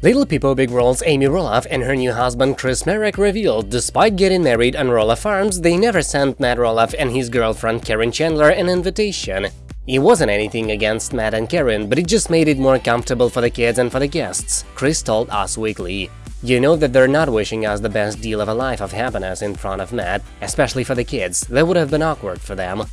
Little People Big World's Amy Roloff and her new husband Chris Marek revealed despite getting married on Roloff Farms, they never sent Matt Roloff and his girlfriend Karen Chandler an invitation. It wasn't anything against Matt and Karen, but it just made it more comfortable for the kids and for the guests, Chris told Us Weekly. You know that they're not wishing us the best deal of a life of happiness in front of Matt, especially for the kids, that would have been awkward for them.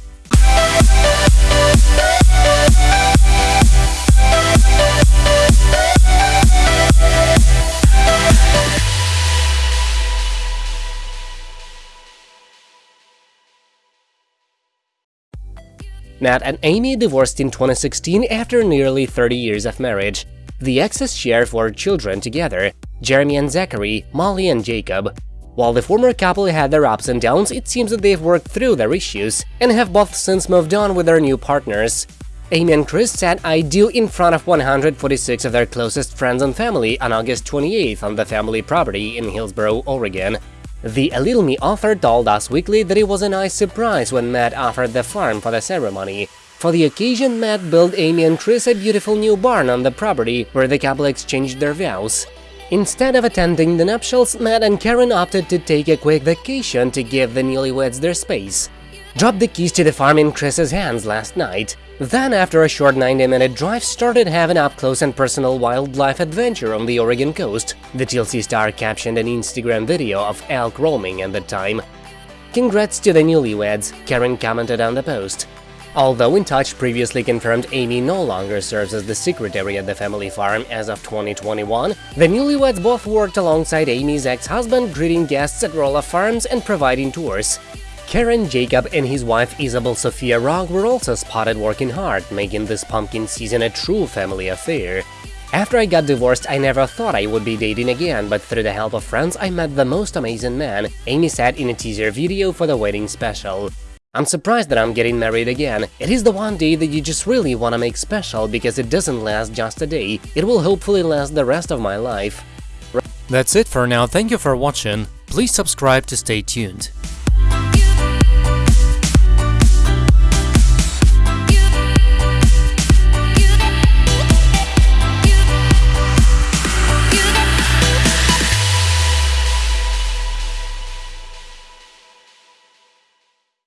Matt and Amy divorced in 2016 after nearly 30 years of marriage. The exes share four children together, Jeremy and Zachary, Molly and Jacob. While the former couple had their ups and downs, it seems that they've worked through their issues and have both since moved on with their new partners. Amy and Chris said I do in front of 146 of their closest friends and family on August 28th on the family property in Hillsboro, Oregon. The Little Me author told Us Weekly that it was a nice surprise when Matt offered the farm for the ceremony. For the occasion, Matt built Amy and Chris a beautiful new barn on the property where the couple exchanged their vows. Instead of attending the nuptials, Matt and Karen opted to take a quick vacation to give the newlyweds their space. Dropped the keys to the farm in Chris's hands last night. Then, after a short 90-minute drive, started having up-close and personal wildlife adventure on the Oregon coast. The TLC star captioned an Instagram video of elk roaming at the time. Congrats to the newlyweds, Karen commented on the post. Although In Touch previously confirmed Amy no longer serves as the secretary at the family farm as of 2021, the newlyweds both worked alongside Amy's ex-husband greeting guests at Roloff Farms and providing tours. Karen Jacob and his wife Isabel Sophia Rock were also spotted working hard, making this pumpkin season a true family affair. After I got divorced, I never thought I would be dating again, but through the help of friends, I met the most amazing man, Amy said in a teaser video for the wedding special. I'm surprised that I'm getting married again. It is the one day that you just really want to make special because it doesn't last just a day, it will hopefully last the rest of my life. That's it for now, thank you for watching, please subscribe to stay tuned.